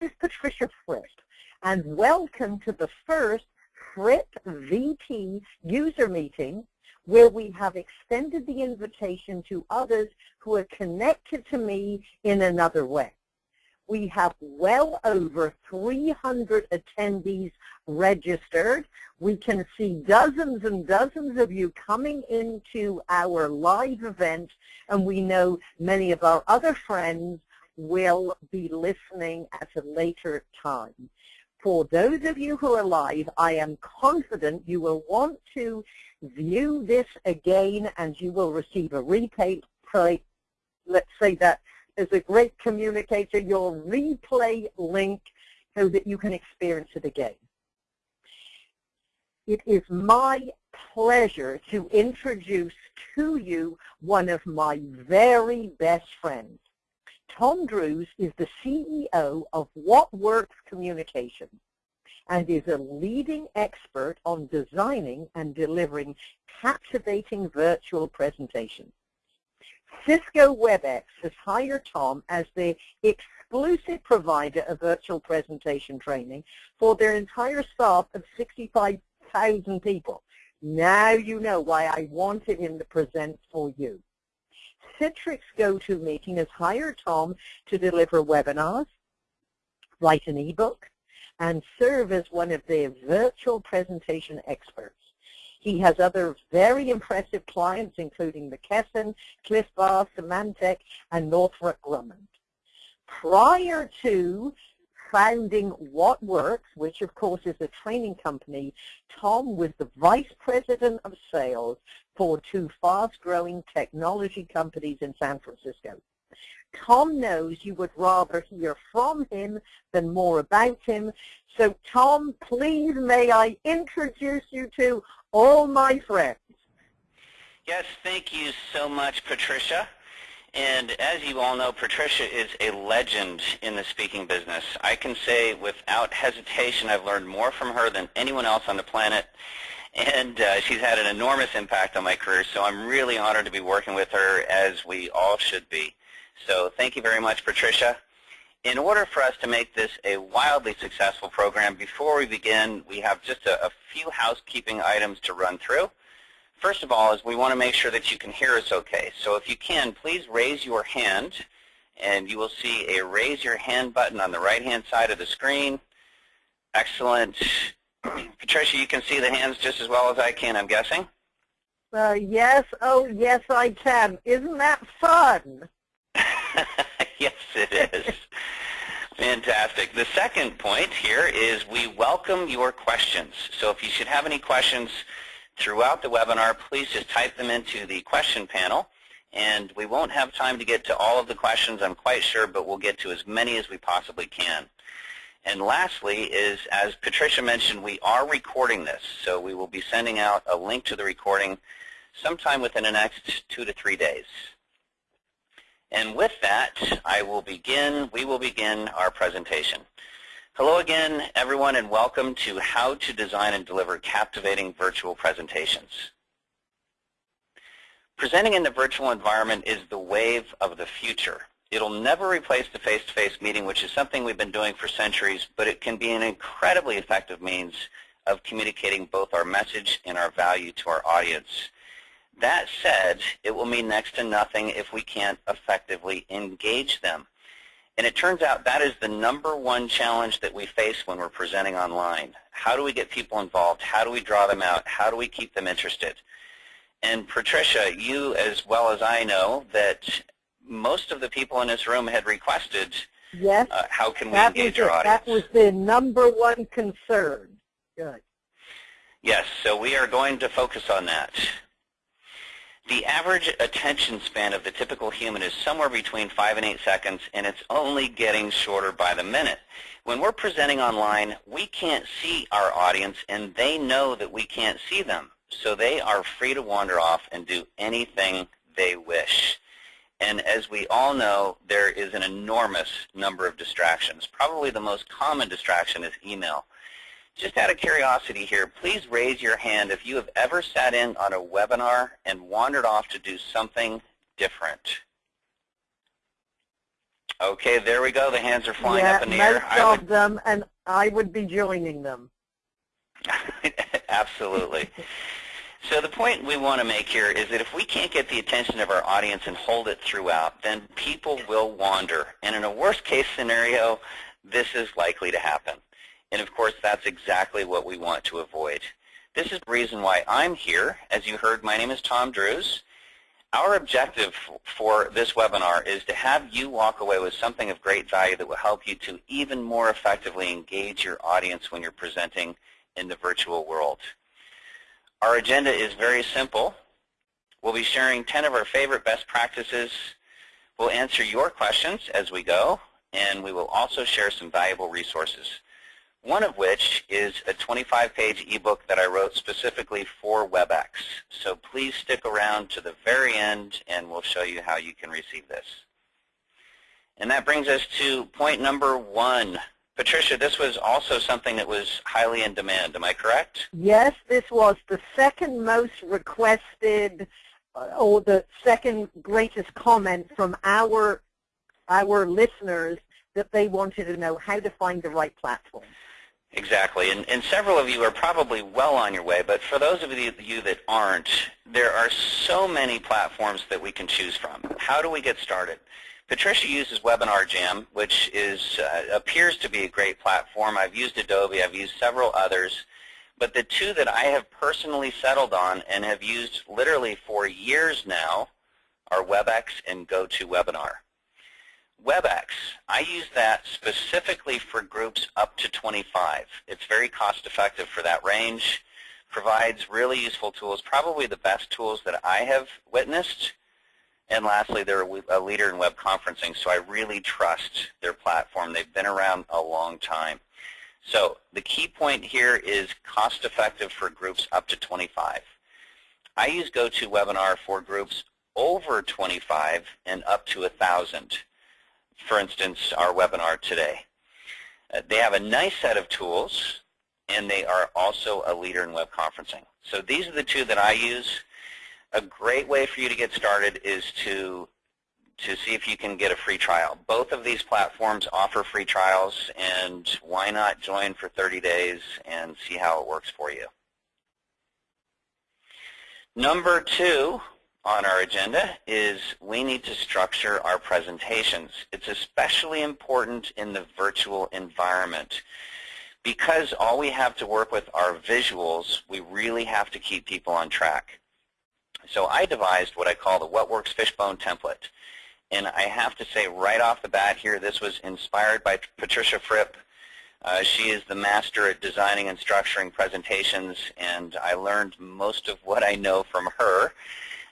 is Patricia Fripp, and welcome to the first Fripp VT user meeting where we have extended the invitation to others who are connected to me in another way. We have well over 300 attendees registered. We can see dozens and dozens of you coming into our live event, and we know many of our other friends will be listening at a later time. For those of you who are live, I am confident you will want to view this again and you will receive a replay. Let's say that as a great communicator, your replay link so that you can experience it again. It is my pleasure to introduce to you one of my very best friends. Tom Drews is the CEO of What Works Communication and is a leading expert on designing and delivering captivating virtual presentations. Cisco WebEx has hired Tom as the exclusive provider of virtual presentation training for their entire staff of 65,000 people. Now you know why I wanted him to present for you. Citrix meeting has hired Tom to deliver webinars, write an ebook, and serve as one of their virtual presentation experts. He has other very impressive clients, including McKesson, Clif Bar, Symantec, and Northrop Grumman. Prior to founding What Works, which of course is a training company, Tom was the vice president of sales for two fast-growing technology companies in San Francisco. Tom knows you would rather hear from him than more about him. So Tom, please may I introduce you to all my friends. Yes, thank you so much, Patricia. And as you all know, Patricia is a legend in the speaking business. I can say without hesitation I've learned more from her than anyone else on the planet. And uh, she's had an enormous impact on my career, so I'm really honored to be working with her, as we all should be. So thank you very much, Patricia. In order for us to make this a wildly successful program, before we begin, we have just a, a few housekeeping items to run through. First of all is we want to make sure that you can hear us okay. So if you can, please raise your hand, and you will see a raise your hand button on the right-hand side of the screen. Excellent. Patricia, you can see the hands just as well as I can, I'm guessing? Uh, yes, oh yes I can. Isn't that fun? yes, it is. Fantastic. The second point here is we welcome your questions. So if you should have any questions, throughout the webinar, please just type them into the question panel. And we won't have time to get to all of the questions, I'm quite sure, but we'll get to as many as we possibly can. And lastly is, as Patricia mentioned, we are recording this. So we will be sending out a link to the recording sometime within the next two to three days. And with that, I will begin, we will begin our presentation. Hello again, everyone, and welcome to How to Design and Deliver Captivating Virtual Presentations. Presenting in the virtual environment is the wave of the future. It'll never replace the face-to-face -face meeting, which is something we've been doing for centuries, but it can be an incredibly effective means of communicating both our message and our value to our audience. That said, it will mean next to nothing if we can't effectively engage them. And it turns out that is the number one challenge that we face when we're presenting online. How do we get people involved? How do we draw them out? How do we keep them interested? And Patricia, you as well as I know that most of the people in this room had requested yes, uh, how can we engage our audience. That was the number one concern. Good. Yes, so we are going to focus on that. The average attention span of the typical human is somewhere between 5 and 8 seconds, and it's only getting shorter by the minute. When we're presenting online, we can't see our audience, and they know that we can't see them. So they are free to wander off and do anything they wish. And as we all know, there is an enormous number of distractions. Probably the most common distraction is email. Just out of curiosity here, please raise your hand if you have ever sat in on a webinar and wandered off to do something different. Okay, there we go. The hands are flying yeah, up in the most air. I of them, and I would be joining them. Absolutely. So the point we want to make here is that if we can't get the attention of our audience and hold it throughout, then people will wander. And in a worst case scenario, this is likely to happen. And of course, that's exactly what we want to avoid. This is the reason why I'm here. As you heard, my name is Tom Drews. Our objective for this webinar is to have you walk away with something of great value that will help you to even more effectively engage your audience when you're presenting in the virtual world. Our agenda is very simple. We'll be sharing 10 of our favorite best practices. We'll answer your questions as we go, and we will also share some valuable resources one of which is a 25-page ebook that I wrote specifically for WebEx. So please stick around to the very end, and we'll show you how you can receive this. And that brings us to point number one. Patricia, this was also something that was highly in demand. Am I correct? Yes, this was the second most requested uh, or the second greatest comment from our our listeners that they wanted to know how to find the right platform. Exactly, and, and several of you are probably well on your way, but for those of you that aren't, there are so many platforms that we can choose from. How do we get started? Patricia uses Webinar Jam, which is uh, appears to be a great platform. I've used Adobe, I've used several others, but the two that I have personally settled on and have used literally for years now are WebEx and GoToWebinar. WebEx, I use that specifically for groups up to 25. It's very cost effective for that range, provides really useful tools, probably the best tools that I have witnessed. And lastly, they're a leader in web conferencing, so I really trust their platform. They've been around a long time. So the key point here is cost effective for groups up to 25. I use GoToWebinar for groups over 25 and up to 1,000 for instance, our webinar today. Uh, they have a nice set of tools, and they are also a leader in web conferencing. So these are the two that I use. A great way for you to get started is to to see if you can get a free trial. Both of these platforms offer free trials, and why not join for 30 days and see how it works for you. Number two, on our agenda is we need to structure our presentations. It's especially important in the virtual environment. Because all we have to work with are visuals, we really have to keep people on track. So I devised what I call the What Works Fishbone template. And I have to say right off the bat here, this was inspired by Patricia Fripp. Uh, she is the master at designing and structuring presentations, and I learned most of what I know from her.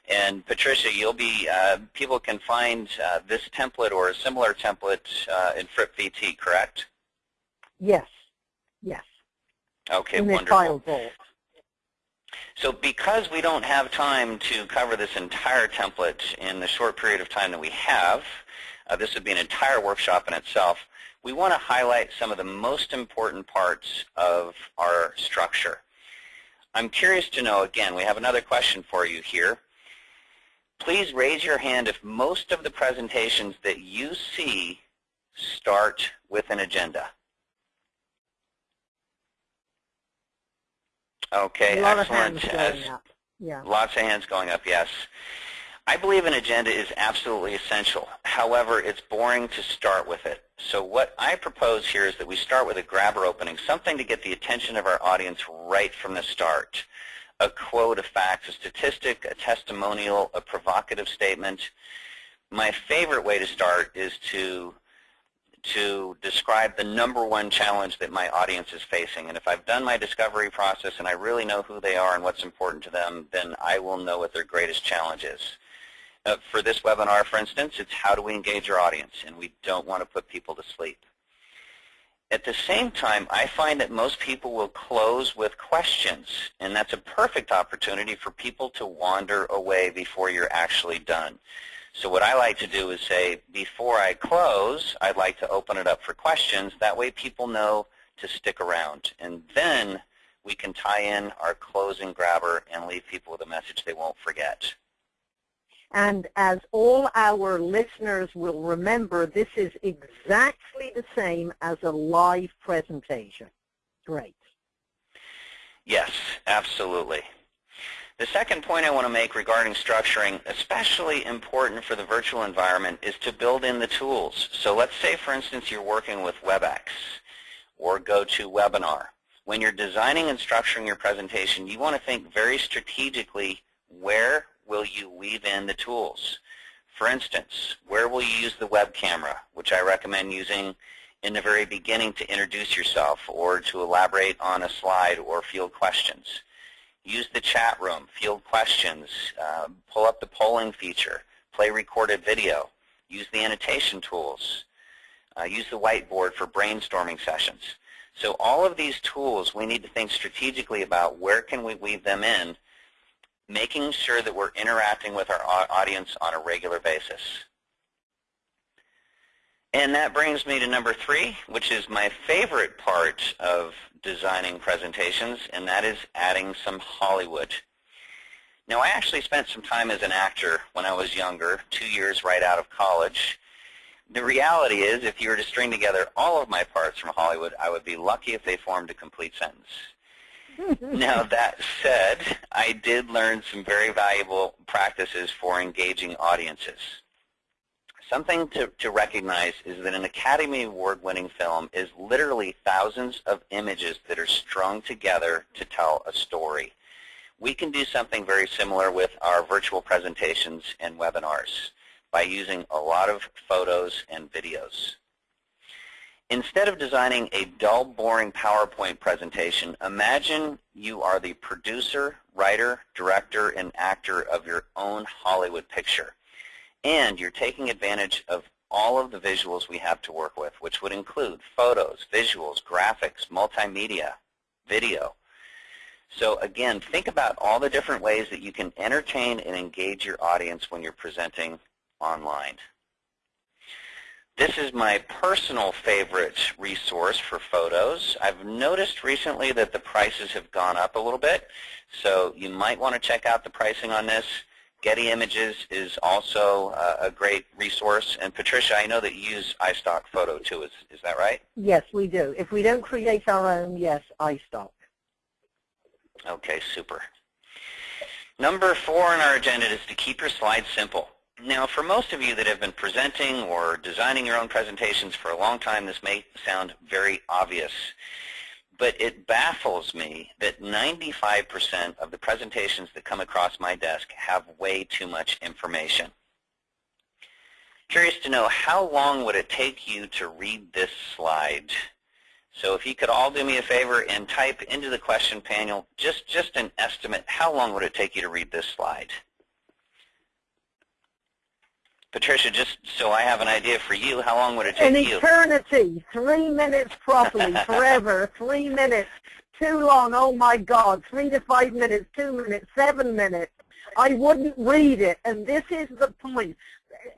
And Patricia, you'll be, uh, people can find uh, this template or a similar template uh, in Fripp VT, correct? Yes, yes. Okay, in wonderful. So because we don't have time to cover this entire template in the short period of time that we have, uh, this would be an entire workshop in itself, we want to highlight some of the most important parts of our structure. I'm curious to know, again, we have another question for you here. Please raise your hand if most of the presentations that you see start with an agenda. Okay, excellent. Yeah. Lots of hands going up, yes. I believe an agenda is absolutely essential. However, it's boring to start with it. So what I propose here is that we start with a grabber opening, something to get the attention of our audience right from the start a quote, a fact, a statistic, a testimonial, a provocative statement. My favorite way to start is to to describe the number one challenge that my audience is facing. And if I've done my discovery process and I really know who they are and what's important to them, then I will know what their greatest challenge is. Uh, for this webinar, for instance, it's how do we engage our audience, and we don't want to put people to sleep. At the same time, I find that most people will close with questions, and that's a perfect opportunity for people to wander away before you're actually done. So what I like to do is say, before I close, I'd like to open it up for questions. That way people know to stick around. And then we can tie in our closing grabber and leave people with a message they won't forget. And as all our listeners will remember, this is exactly the same as a live presentation. Great. Yes, absolutely. The second point I want to make regarding structuring, especially important for the virtual environment, is to build in the tools. So let's say, for instance, you're working with WebEx or GoToWebinar. When you're designing and structuring your presentation, you want to think very strategically where will you weave in the tools. For instance, where will you use the web camera, which I recommend using in the very beginning to introduce yourself or to elaborate on a slide or field questions. Use the chat room, field questions, uh, pull up the polling feature, play recorded video, use the annotation tools, uh, use the whiteboard for brainstorming sessions. So all of these tools, we need to think strategically about where can we weave them in, making sure that we're interacting with our audience on a regular basis. And that brings me to number three, which is my favorite part of designing presentations, and that is adding some Hollywood. Now, I actually spent some time as an actor when I was younger, two years right out of college. The reality is, if you were to string together all of my parts from Hollywood, I would be lucky if they formed a complete sentence. Now, that said, I did learn some very valuable practices for engaging audiences. Something to, to recognize is that an Academy Award-winning film is literally thousands of images that are strung together to tell a story. We can do something very similar with our virtual presentations and webinars by using a lot of photos and videos. Instead of designing a dull, boring PowerPoint presentation, imagine you are the producer, writer, director, and actor of your own Hollywood picture. And you're taking advantage of all of the visuals we have to work with, which would include photos, visuals, graphics, multimedia, video. So again, think about all the different ways that you can entertain and engage your audience when you're presenting online. This is my personal favorite resource for photos. I've noticed recently that the prices have gone up a little bit, so you might want to check out the pricing on this. Getty Images is also uh, a great resource. And Patricia, I know that you use iStock Photo too. Is, is that right? Yes, we do. If we don't create our own, yes, iStock. Okay, super. Number four on our agenda is to keep your slides simple. Now, for most of you that have been presenting or designing your own presentations for a long time, this may sound very obvious but it baffles me that 95% of the presentations that come across my desk have way too much information. Curious to know how long would it take you to read this slide? So if you could all do me a favor and type into the question panel just, just an estimate, how long would it take you to read this slide? Patricia, just so I have an idea for you, how long would it take an you? Eternity. Three minutes properly, forever. Three minutes. Too long. Oh, my God. Three to five minutes, two minutes, seven minutes. I wouldn't read it. And this is the point.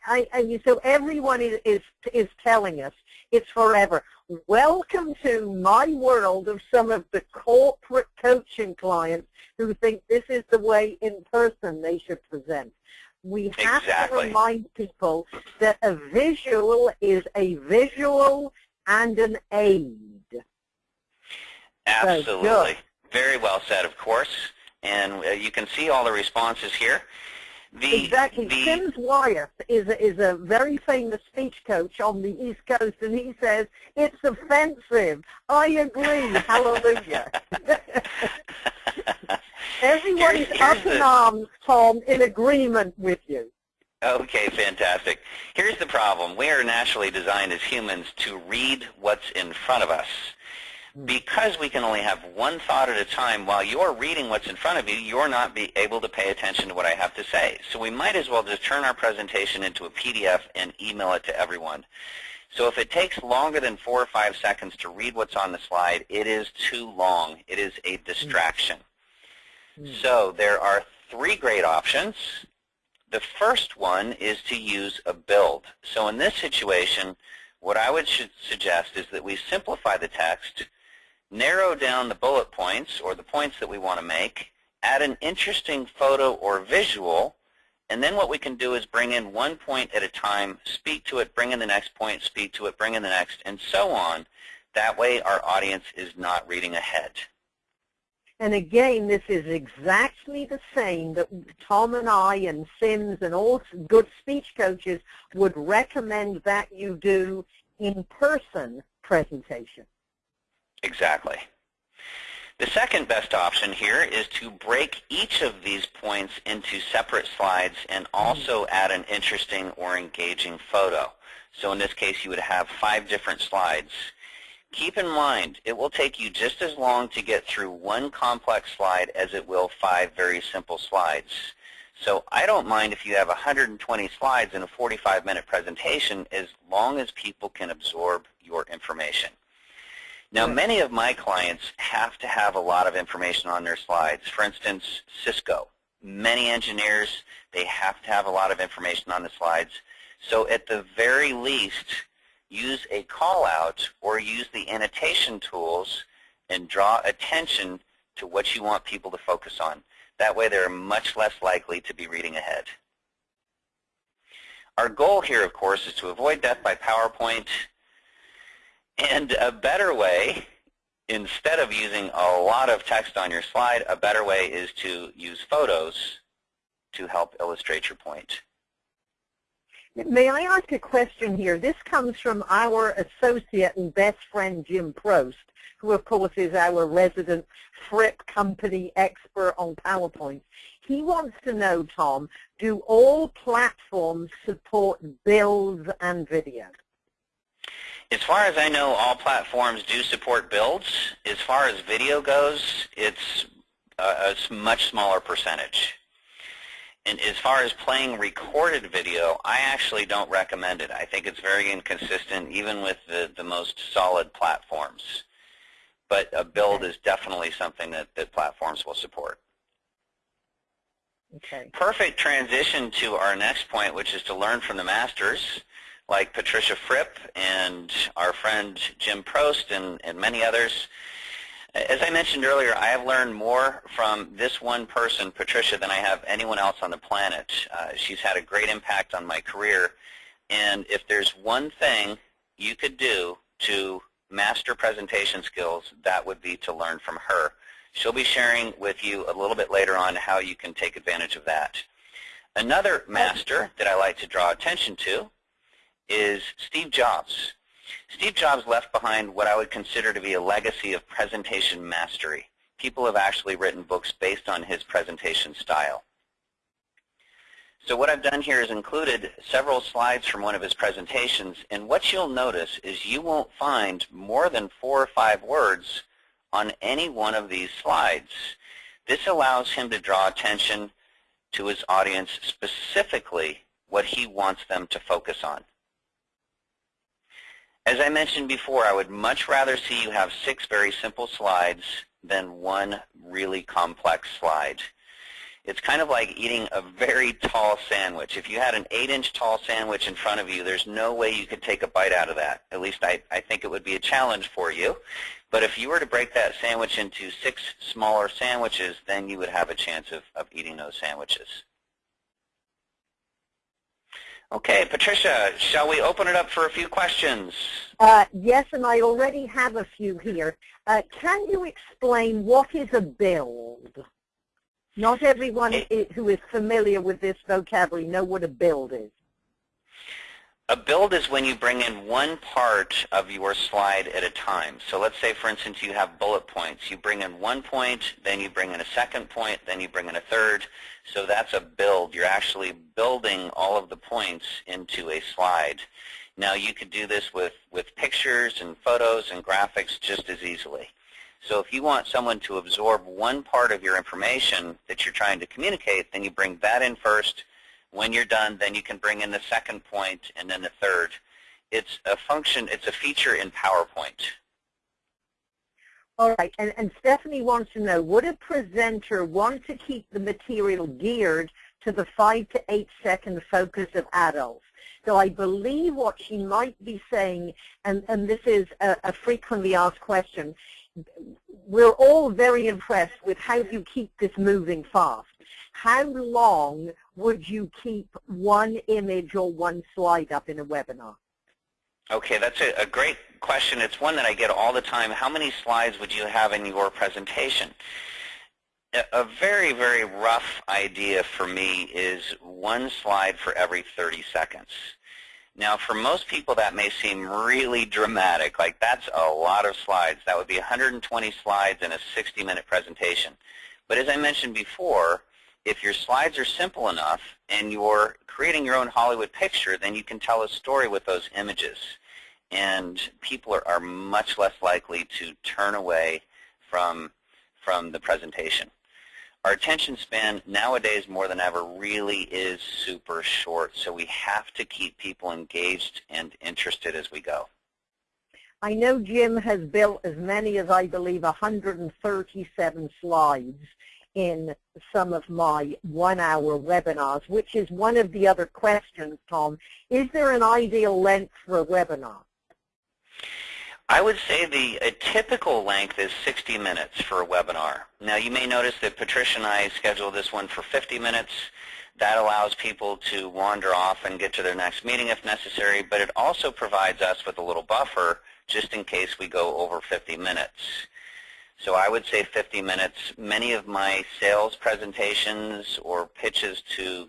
I, I, so everyone is, is, is telling us it's forever. Welcome to my world of some of the corporate coaching clients who think this is the way in person they should present. We have exactly. to remind people that a visual is a visual and an aid. Absolutely. So, Very well said, of course. And uh, you can see all the responses here. The, exactly. The, Sims Wyeth is a, is a very famous speech coach on the East Coast, and he says, it's offensive. I agree. Hallelujah. Everyone is up in arms, Tom, in agreement with you. Okay, fantastic. Here's the problem. We are naturally designed as humans to read what's in front of us. Hmm. Because we can only have one thought at a time, while you're reading what's in front of you, you're not be able to pay attention to what I have to say. So we might as well just turn our presentation into a PDF and email it to everyone. So if it takes longer than four or five seconds to read what's on the slide, it is too long. It is a distraction. Hmm. So there are three great options. The first one is to use a build. So in this situation, what I would suggest is that we simplify the text, narrow down the bullet points or the points that we want to make, add an interesting photo or visual, And then what we can do is bring in one point at a time, speak to it, bring in the next point, speak to it, bring in the next, and so on. That way our audience is not reading ahead. And again, this is exactly the same that Tom and I and Sims and all good speech coaches would recommend that you do in-person presentation. Exactly. The second best option here is to break each of these points into separate slides and also add an interesting or engaging photo. So in this case, you would have five different slides Keep in mind, it will take you just as long to get through one complex slide as it will five very simple slides. So I don't mind if you have 120 slides in a 45-minute presentation as long as people can absorb your information. Now, many of my clients have to have a lot of information on their slides. For instance, Cisco. Many engineers, they have to have a lot of information on the slides. So at the very least, use a call out or use the annotation tools and draw attention to what you want people to focus on. That way they're much less likely to be reading ahead. Our goal here, of course, is to avoid death by PowerPoint. And a better way, instead of using a lot of text on your slide, a better way is to use photos to help illustrate your point. May I ask a question here? This comes from our associate and best friend, Jim Prost, who, of course, is our resident Fripp company expert on PowerPoint. He wants to know, Tom, do all platforms support builds and video? As far as I know, all platforms do support builds. As far as video goes, it's a, a much smaller percentage. And as far as playing recorded video, I actually don't recommend it. I think it's very inconsistent, even with the, the most solid platforms. But a build is definitely something that, that platforms will support. Okay. Perfect transition to our next point, which is to learn from the masters, like Patricia Fripp and our friend Jim Prost and, and many others. As I mentioned earlier, I have learned more from this one person, Patricia, than I have anyone else on the planet. Uh, she's had a great impact on my career. And if there's one thing you could do to master presentation skills, that would be to learn from her. She'll be sharing with you a little bit later on how you can take advantage of that. Another master that I like to draw attention to is Steve Jobs. Steve Jobs left behind what I would consider to be a legacy of presentation mastery. People have actually written books based on his presentation style. So what I've done here is included several slides from one of his presentations, and what you'll notice is you won't find more than four or five words on any one of these slides. This allows him to draw attention to his audience specifically what he wants them to focus on. As I mentioned before, I would much rather see you have six very simple slides than one really complex slide. It's kind of like eating a very tall sandwich. If you had an 8-inch tall sandwich in front of you, there's no way you could take a bite out of that. At least I, I think it would be a challenge for you. But if you were to break that sandwich into six smaller sandwiches, then you would have a chance of, of eating those sandwiches. Okay, Patricia, shall we open it up for a few questions? Uh, yes, and I already have a few here. Uh, can you explain what is a build? Not everyone it, who is familiar with this vocabulary know what a build is. A build is when you bring in one part of your slide at a time. So let's say, for instance, you have bullet points. You bring in one point, then you bring in a second point, then you bring in a third. So that's a build. You're actually building all of the points into a slide. Now you could do this with, with pictures and photos and graphics just as easily. So if you want someone to absorb one part of your information that you're trying to communicate, then you bring that in first, when you're done, then you can bring in the second point and then the third. It's a function, it's a feature in PowerPoint. All right, and, and Stephanie wants to know, would a presenter want to keep the material geared to the five to eight second focus of adults? So I believe what she might be saying, and, and this is a, a frequently asked question, we're all very impressed with how you keep this moving fast. how long would you keep one image or one slide up in a webinar? Okay, that's a, a, great question. It's one that I get all the time. How many slides would you have in your presentation? A, very, very rough idea for me is one slide for every 30 seconds. Now, for most people, that may seem really dramatic. Like, that's a lot of slides. That would be 120 slides in a 60-minute presentation. But as I mentioned before, if your slides are simple enough and you're creating your own Hollywood picture, then you can tell a story with those images. And people are, are much less likely to turn away from, from the presentation. Our attention span nowadays more than ever really is super short, so we have to keep people engaged and interested as we go. I know Jim has built as many as I believe 137 slides in some of my one-hour webinars, which is one of the other questions, Tom. Is there an ideal length for a webinar? I would say the typical length is 60 minutes for a webinar. Now you may notice that Patricia and I scheduled this one for 50 minutes. That allows people to wander off and get to their next meeting if necessary, but it also provides us with a little buffer just in case we go over 50 minutes. So I would say 50 minutes. Many of my sales presentations or pitches to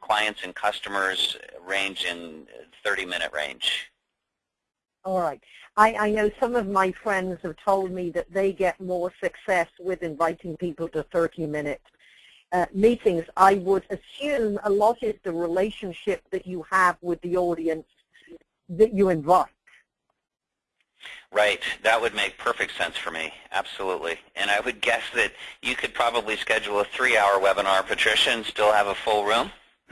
clients and customers range in 30-minute range. All right. I, I know some of my friends have told me that they get more success with inviting people to 30-minute uh, meetings. I would assume a lot is the relationship that you have with the audience that you invite. Right. That would make perfect sense for me. Absolutely. And I would guess that you could probably schedule a three-hour webinar, Patricia, and still have a full room.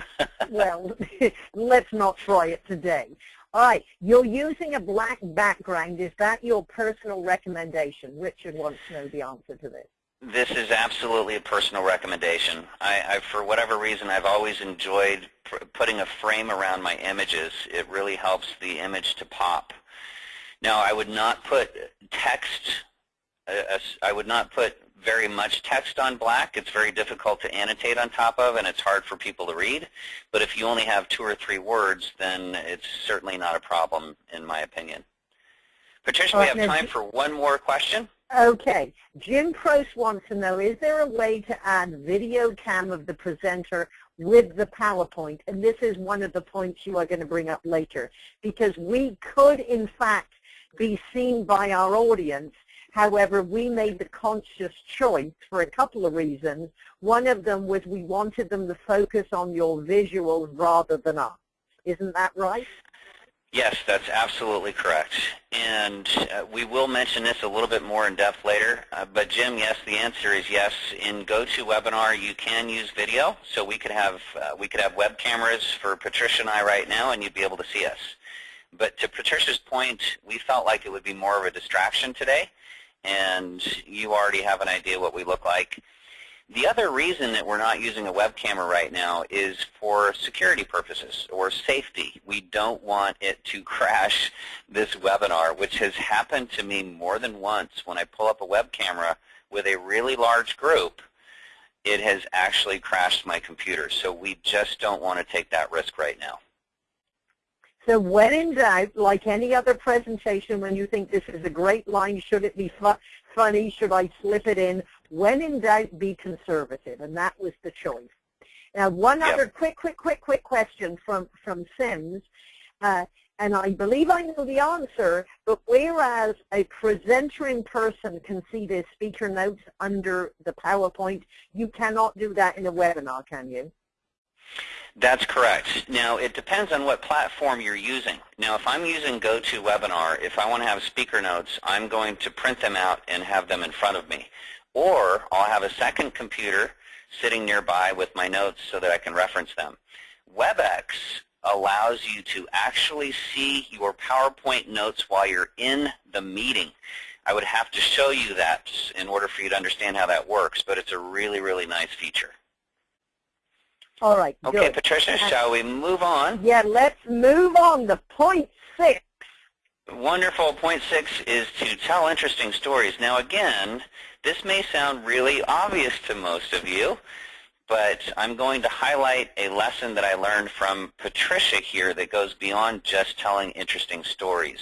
well, let's not try it today. All right, you're using a black background. Is that your personal recommendation? Richard wants to know the answer to this. This is absolutely a personal recommendation. I, I for whatever reason, I've always enjoyed putting a frame around my images. It really helps the image to pop. Now, I would not put text. Uh, I would not put very much text on black. It's very difficult to annotate on top of, and it's hard for people to read. But if you only have two or three words, then it's certainly not a problem, in my opinion. Patricia, we have time for one more question. Okay. Jim Prost wants to know, is there a way to add video cam of the presenter with the PowerPoint? And this is one of the points you are going to bring up later. Because we could, in fact, be seen by our audience However, we made the conscious choice for a couple of reasons. One of them was we wanted them to focus on your visuals rather than us. Isn't that right? Yes, that's absolutely correct. And uh, we will mention this a little bit more in depth later. Uh, but Jim, yes, the answer is yes. In GoToWebinar, you can use video. So we could have uh, we could have web cameras for Patricia and I right now, and you'd be able to see us. But to Patricia's point, we felt like it would be more of a distraction today and you already have an idea what we look like. The other reason that we're not using a web camera right now is for security purposes or safety. We don't want it to crash this webinar, which has happened to me more than once when I pull up a web camera with a really large group. It has actually crashed my computer, so we just don't want to take that risk right now. So when in doubt, like any other presentation, when you think this is a great line, should it be fu funny, should I slip it in? When in doubt, be conservative, and that was the choice. Now, one yep. other quick, quick, quick, quick question from, from Sims, uh, and I believe I know the answer, but whereas a presenter in person can see their speaker notes under the PowerPoint, you cannot do that in a webinar, can you? That's correct. Now, it depends on what platform you're using. Now, if I'm using GoToWebinar, if I want to have speaker notes, I'm going to print them out and have them in front of me. Or I'll have a second computer sitting nearby with my notes so that I can reference them. WebEx allows you to actually see your PowerPoint notes while you're in the meeting. I would have to show you that in order for you to understand how that works, but it's a really, really nice feature. All right. Okay, good. Patricia, shall we move on? Yeah, let's move on to point six. Wonderful. Point six is to tell interesting stories. Now, again, this may sound really obvious to most of you. but I'm going to highlight a lesson that I learned from Patricia here that goes beyond just telling interesting stories.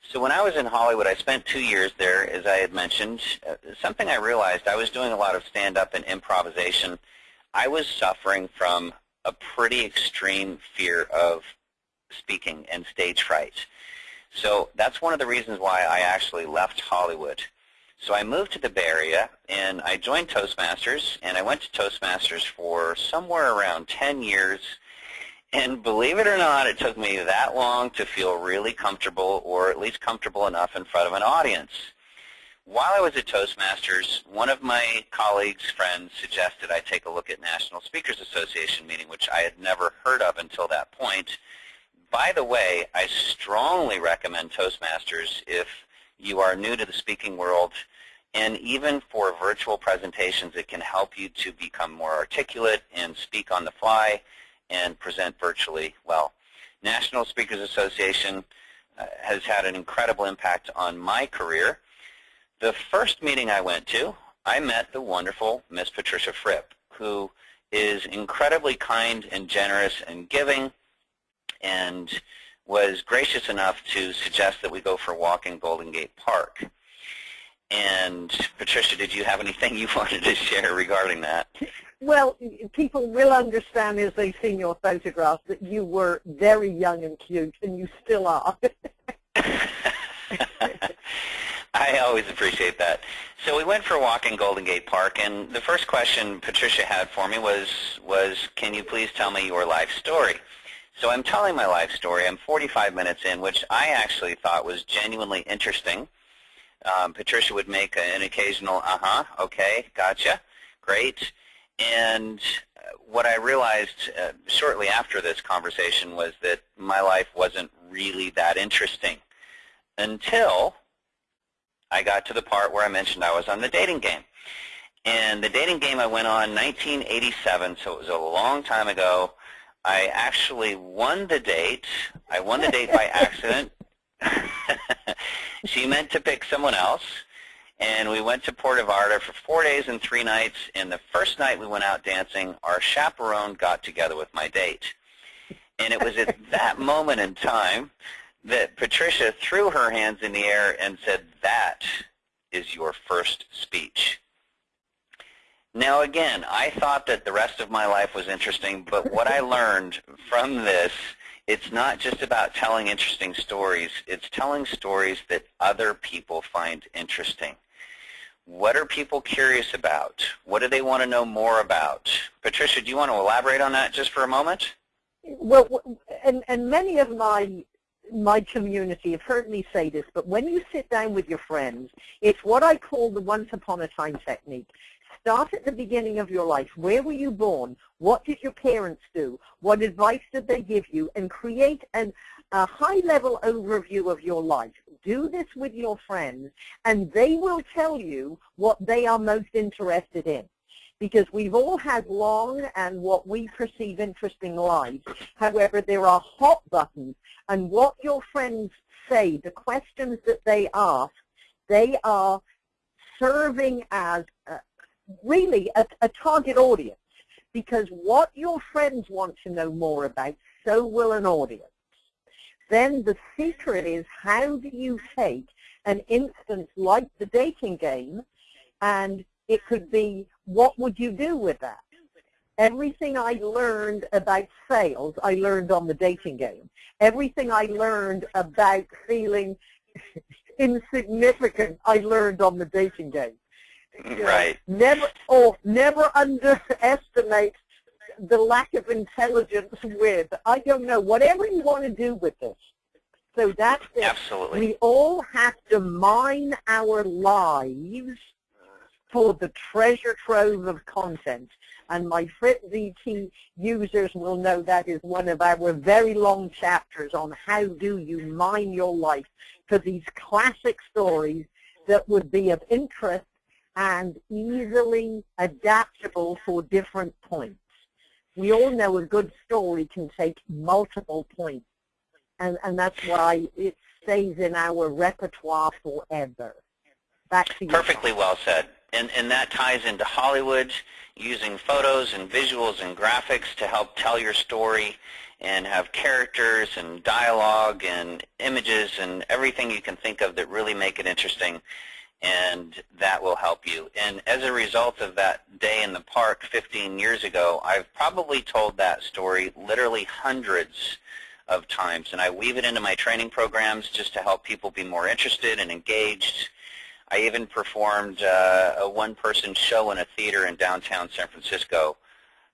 So when I was in Hollywood, I spent two years there, as I had mentioned. Uh, something I realized, I was doing a lot of stand-up and improvisation. I was suffering from a pretty extreme fear of speaking and stage fright. So that's one of the reasons why I actually left Hollywood. So I moved to the Bay Area, and I joined Toastmasters, and I went to Toastmasters for somewhere around 10 years. And believe it or not, it took me that long to feel really comfortable, or at least comfortable enough in front of an audience. While I was at Toastmasters, one of my colleagues, friends, suggested I take a look at National Speakers Association meeting, which I had never heard of until that point. By the way, I strongly recommend Toastmasters if you are new to the speaking world, and even for virtual presentations, it can help you to become more articulate and speak on the fly and present virtually well. National Speakers Association uh, has had an incredible impact on my career. The first meeting I went to, I met the wonderful Miss Patricia Fripp, who is incredibly kind and generous and giving and was gracious enough to suggest that we go for a walk in Golden Gate Park. And Patricia, did you have anything you wanted to share regarding that? Well, people will understand as they've seen your photographs that you were very young and cute, and you still are. I always appreciate that. So we went for a walk in Golden Gate Park, and the first question Patricia had for me was, was can you please tell me your life story? So I'm telling my life story. I'm 45 minutes in, which I actually thought was genuinely interesting. Um, Patricia would make an occasional, uh-huh, okay, gotcha, great. And uh, what I realized uh, shortly after this conversation was that my life wasn't really that interesting until I got to the part where I mentioned I was on the dating game. And the dating game I went on 1987, so it was a long time ago. I actually won the date. I won the date by accident. she meant to pick someone else, and we went to Puerto Vallarta for four days and three nights. And the first night we went out dancing, our chaperone got together with my date. And it was at that moment in time that Patricia threw her hands in the air and said, that is your first speech. Now again, I thought that the rest of my life was interesting, but what I learned from this, it's not just about telling interesting stories, it's telling stories that other people find interesting. What are people curious about? What do they want to know more about? Patricia, do you want to elaborate on that just for a moment? Well, and, and many of my my community have heard me say this, but when you sit down with your friends, it's what I call the once upon a time technique. Start at the beginning of your life. Where were you born? What did your parents do? What advice did they give you? And create an, a high-level overview of your life. Do this with your friends, and they will tell you what they are most interested in because we've all had long and what we perceive interesting lives. However, there are hot buttons, and what your friends say, the questions that they ask, they are serving as really a, a target audience because what your friends want to know more about, so will an audience. Then the secret is how do you take an instance like the dating game and it could be what would you do with that? Everything I learned about sales, I learned on the dating game. Everything I learned about feeling insignificant, I learned on the dating game. Right. Never or never underestimate the lack of intelligence with. I don't know. Whatever you want to do with this. So that's it. Absolutely. We all have to mine our lives for the treasure trove of content. And my Fripp VT users will know that is one of our very long chapters on how do you mine your life for these classic stories that would be of interest and easily adaptable for different points. We all know a good story can take multiple points, and, and that's why it stays in our repertoire forever. Back to you. Perfectly well said. And, and that ties into Hollywood, using photos and visuals and graphics to help tell your story and have characters and dialogue and images and everything you can think of that really make it interesting and that will help you. And as a result of that day in the park 15 years ago, I've probably told that story literally hundreds of times, and I weave it into my training programs just to help people be more interested and engaged. I even performed uh, a one-person show in a theater in downtown San Francisco,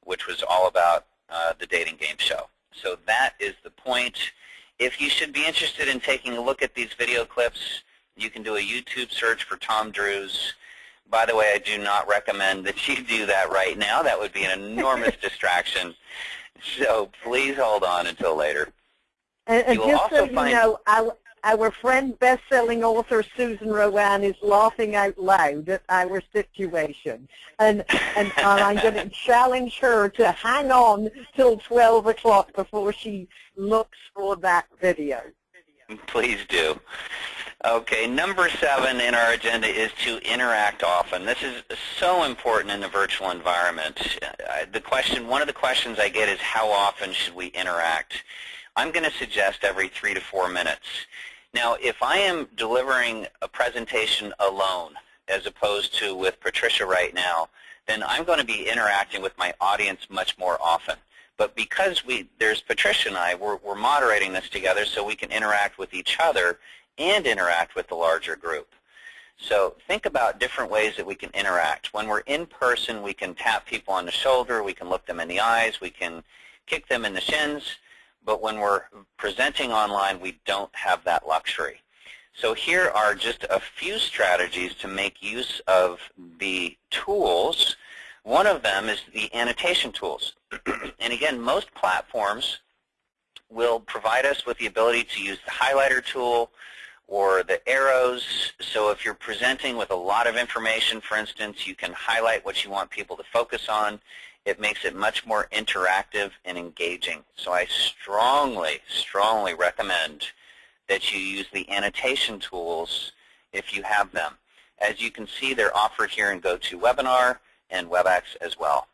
which was all about uh, the dating game show. So that is the point. If you should be interested in taking a look at these video clips, you can do a YouTube search for Tom Drews. By the way, I do not recommend that you do that right now. That would be an enormous distraction. So please hold on until later. And, and just so you know, our, our friend, best-selling author Susan RoAne is laughing out loud at our situation. And, and, and I'm going to challenge her to hang on till 12 o'clock before she looks for that video. Please do. Okay, number seven in our agenda is to interact often. This is so important in the virtual environment. Uh, the question, one of the questions I get is how often should we interact? I'm going to suggest every three to four minutes. Now, if I am delivering a presentation alone, as opposed to with Patricia right now, then I'm going to be interacting with my audience much more often. But because we, there's Patricia and I, we're, we're moderating this together so we can interact with each other and interact with the larger group. So think about different ways that we can interact. When we're in person, we can tap people on the shoulder, we can look them in the eyes, we can kick them in the shins, but when we're presenting online, we don't have that luxury. So here are just a few strategies to make use of the tools. One of them is the annotation tools. and again, most platforms will provide us with the ability to use the highlighter tool, or the arrows. So if you're presenting with a lot of information, for instance, you can highlight what you want people to focus on. It makes it much more interactive and engaging. So I strongly, strongly recommend that you use the annotation tools if you have them. As you can see, they're offered here in GoToWebinar and WebEx as well.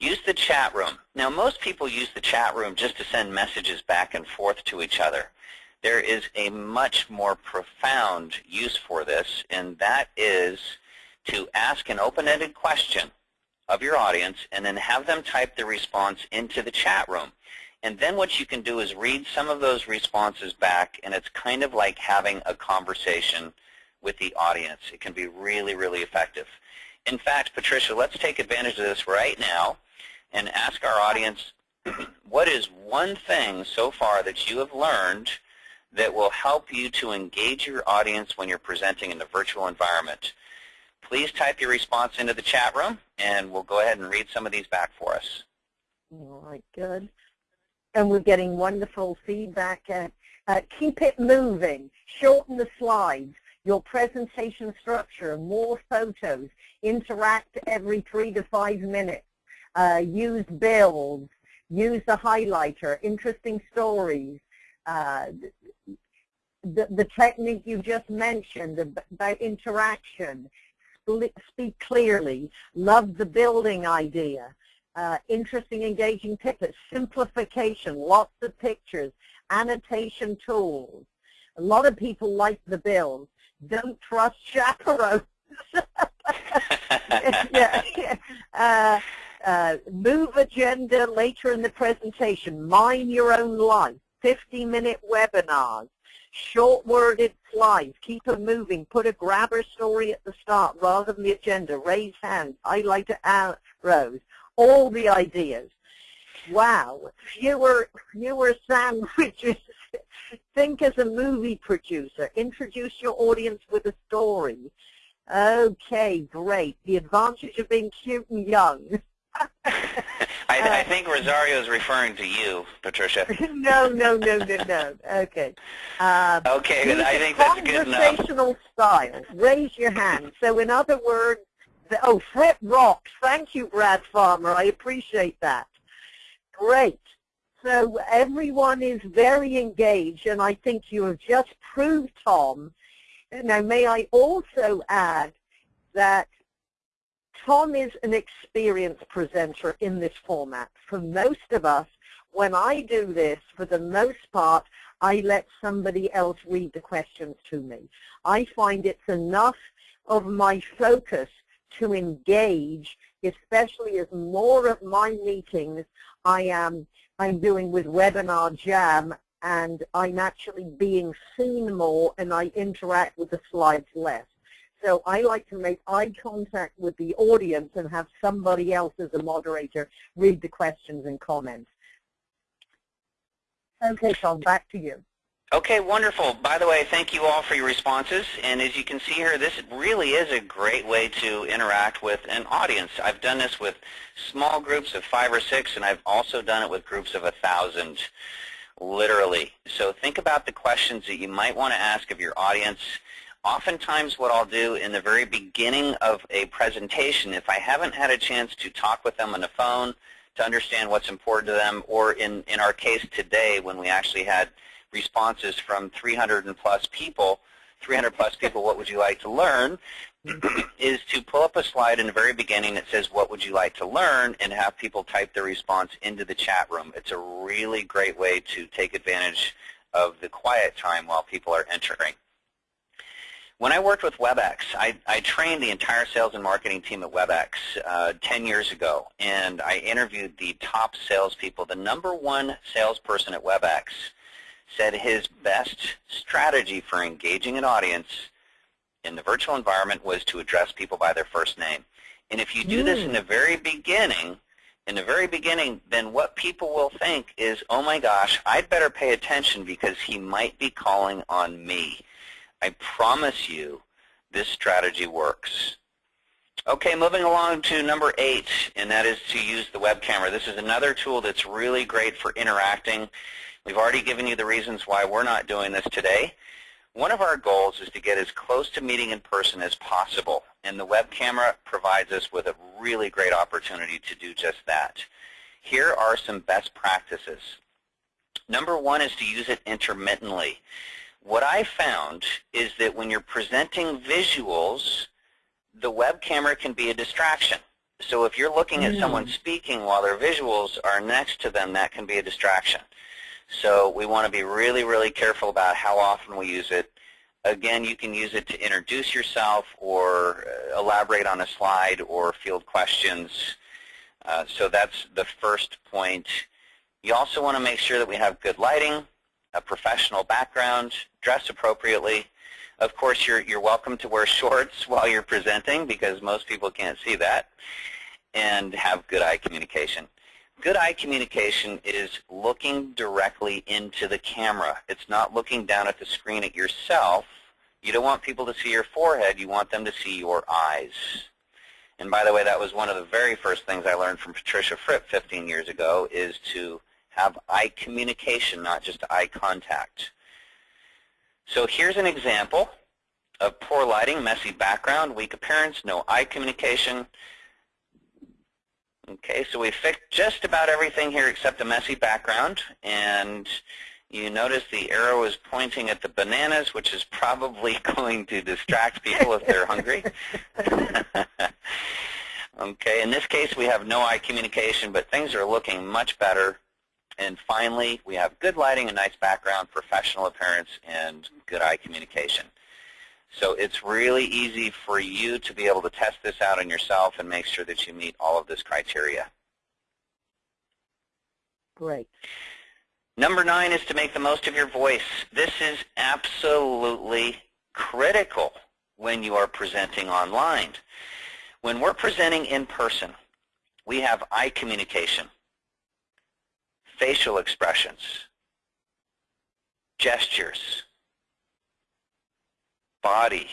Use the chat room. Now, most people use the chat room just to send messages back and forth to each other there is a much more profound use for this, and that is to ask an open-ended question of your audience and then have them type the response into the chat room. And then what you can do is read some of those responses back, and it's kind of like having a conversation with the audience. It can be really, really effective. In fact, Patricia, let's take advantage of this right now and ask our audience, what is one thing so far that you have learned that will help you to engage your audience when you're presenting in the virtual environment. Please type your response into the chat room, and we'll go ahead and read some of these back for us. All right, good. And we're getting wonderful feedback. Uh, uh, keep it moving. Shorten the slides. Your presentation structure, more photos. Interact every three to five minutes. Uh, use builds. Use the highlighter. Interesting stories. Uh, the, the technique you just mentioned about interaction, speak clearly, love the building idea, uh, interesting, engaging pictures, simplification, lots of pictures, annotation tools. A lot of people like the build. Don't trust chaperones. yeah, yeah. Uh, uh, move agenda later in the presentation. Mine your own life. 50-minute webinars short-worded slides, keep them moving, put a grabber story at the start rather than the agenda, raise hands, highlight arrows, all the ideas. Wow, fewer, fewer sandwiches. Think as a movie producer. Introduce your audience with a story. Okay, great. The advantage of being cute and young. I, I think Rosario is referring to you, Patricia. no, no, no, no, no. Okay. Uh, okay, I think that's good enough. Conversational style. Raise your hand. So in other words, the, oh, Fripp rocks. Thank you, Brad Farmer. I appreciate that. Great. So everyone is very engaged, and I think you have just proved, Tom. Now, may I also add that Tom is an experienced presenter in this format. For most of us, when I do this, for the most part, I let somebody else read the questions to me. I find it's enough of my focus to engage, especially as more of my meetings I am I'm doing with Webinar Jam and I'm actually being seen more and I interact with the slides less. So I like to make eye contact with the audience and have somebody else as a moderator read the questions and comments. Okay, Tom, back to you. Okay, wonderful. By the way, thank you all for your responses. And as you can see here, this really is a great way to interact with an audience. I've done this with small groups of five or six, and I've also done it with groups of a thousand, literally. So think about the questions that you might want to ask of your audience. Oftentimes what I'll do in the very beginning of a presentation, if I haven't had a chance to talk with them on the phone to understand what's important to them, or in, in our case today when we actually had responses from 300 and plus people, 300 plus people, what would you like to learn, is to pull up a slide in the very beginning that says, what would you like to learn, and have people type their response into the chat room. It's a really great way to take advantage of the quiet time while people are entering. When I worked with WebEx, I, I trained the entire sales and marketing team at WebEx uh, 10 years ago, and I interviewed the top salespeople. The number one salesperson at WebEx said his best strategy for engaging an audience in the virtual environment was to address people by their first name. And if you do this in the very beginning, in the very beginning, then what people will think is, oh my gosh, I'd better pay attention because he might be calling on me. I promise you this strategy works. Okay, moving along to number eight, and that is to use the web camera. This is another tool that's really great for interacting. We've already given you the reasons why we're not doing this today. One of our goals is to get as close to meeting in person as possible, and the web camera provides us with a really great opportunity to do just that. Here are some best practices. Number one is to use it intermittently. What I found is that when you're presenting visuals, the web camera can be a distraction. So if you're looking at mm. someone speaking while their visuals are next to them, that can be a distraction. So we want to be really, really careful about how often we use it. Again, you can use it to introduce yourself or uh, elaborate on a slide or field questions. Uh, so that's the first point. You also want to make sure that we have good lighting, a professional background, dress appropriately. Of course, you're, you're welcome to wear shorts while you're presenting because most people can't see that, and have good eye communication. Good eye communication is looking directly into the camera. It's not looking down at the screen at yourself. You don't want people to see your forehead. You want them to see your eyes. And by the way, that was one of the very first things I learned from Patricia Fripp 15 years ago is to have eye communication, not just eye contact. So here's an example of poor lighting, messy background, weak appearance, no eye communication. Okay, so we fixed just about everything here except the messy background. And you notice the arrow is pointing at the bananas, which is probably going to distract people if they're hungry. okay, in this case we have no eye communication, but things are looking much better. And finally, we have good lighting, a nice background, professional appearance, and good eye communication. So it's really easy for you to be able to test this out on yourself and make sure that you meet all of this criteria. Great. Number nine is to make the most of your voice. This is absolutely critical when you are presenting online. When we're presenting in person, we have eye communication, facial expressions, gestures, body,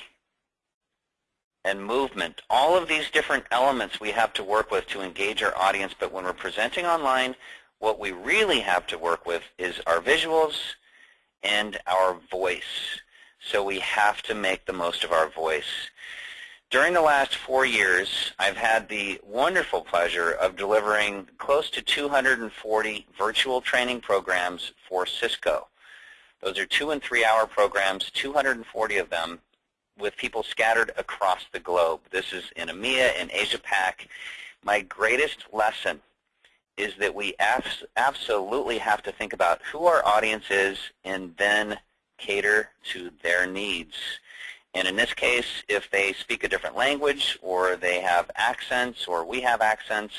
and movement. All of these different elements we have to work with to engage our audience, but when we're presenting online, what we really have to work with is our visuals and our voice. So we have to make the most of our voice. During the last four years, I've had the wonderful pleasure of delivering close to 240 virtual training programs for Cisco. Those are two and three hour programs, 240 of them, with people scattered across the globe. This is in EMEA and Asia Pac. My greatest lesson is that we abs absolutely have to think about who our audience is and then cater to their needs. And in this case, if they speak a different language or they have accents or we have accents,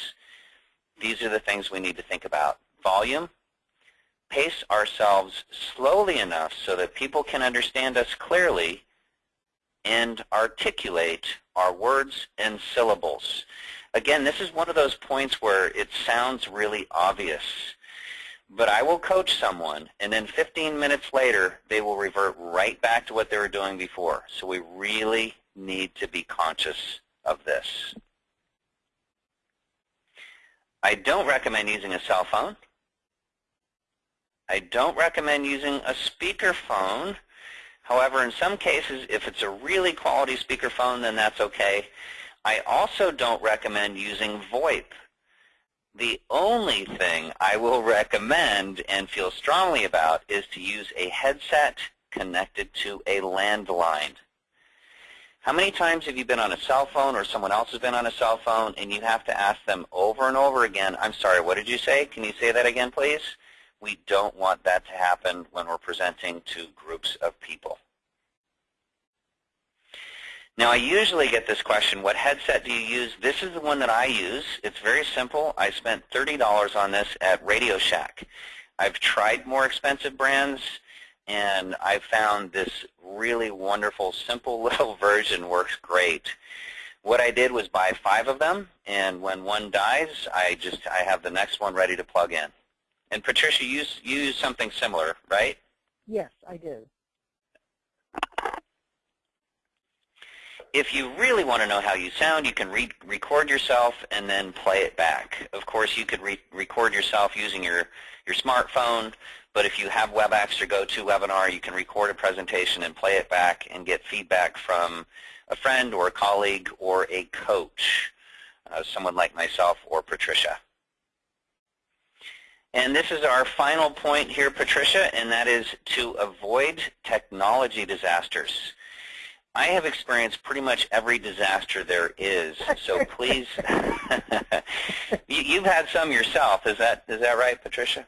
these are the things we need to think about. Volume, pace ourselves slowly enough so that people can understand us clearly and articulate our words and syllables. Again, this is one of those points where it sounds really obvious. But I will coach someone, and then 15 minutes later, they will revert right back to what they were doing before. So we really need to be conscious of this. I don't recommend using a cell phone. I don't recommend using a speakerphone. However, in some cases, if it's a really quality speakerphone, then that's okay. I also don't recommend using VoIP. The only thing I will recommend and feel strongly about is to use a headset connected to a landline. How many times have you been on a cell phone or someone else has been on a cell phone and you have to ask them over and over again, I'm sorry, what did you say? Can you say that again, please? We don't want that to happen when we're presenting to groups of people. Now, I usually get this question, what headset do you use? This is the one that I use. It's very simple. I spent $30 on this at Radio Shack. I've tried more expensive brands, and I found this really wonderful, simple little version works great. What I did was buy five of them, and when one dies, I just I have the next one ready to plug in. And Patricia, you, you use something similar, right? Yes, I do. If you really want to know how you sound, you can re record yourself and then play it back. Of course, you could re record yourself using your, your smartphone, but if you have WebEx or GoToWebinar, you can record a presentation and play it back and get feedback from a friend or a colleague or a coach, uh, someone like myself or Patricia. And this is our final point here, Patricia, and that is to avoid technology disasters. I have experienced pretty much every disaster there is. So please, you, have had some yourself. Is that is that right, Patricia?